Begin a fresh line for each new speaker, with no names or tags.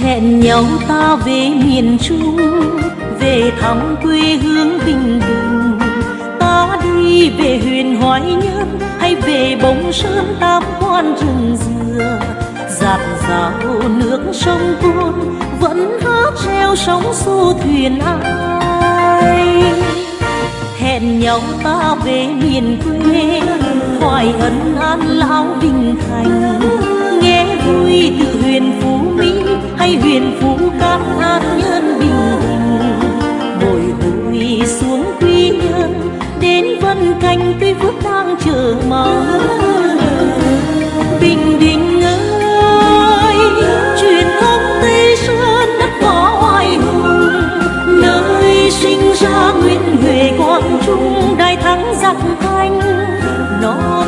hẹn nhau ta về miền trung, về thăm quê hương bình định. Ta đi về huyền hoài nhân hay về bồng sơn tam quan rừng dừa. Giạt rào nước sông tuôn vẫn hát treo sóng xô thuyền ai. Hẹn nhau ta về miền quê hoài ân an lão bình thành. miền phú cát hát nhân bình bình, bồi hồi xuống quy nhơn đến vân canh cây phước đang chờ mong. Bình định ơi, truyền thống tây sơn đất võ oai hùng, nơi sinh ra nguyễn huệ quang trung, đại thắng giặc thanh nó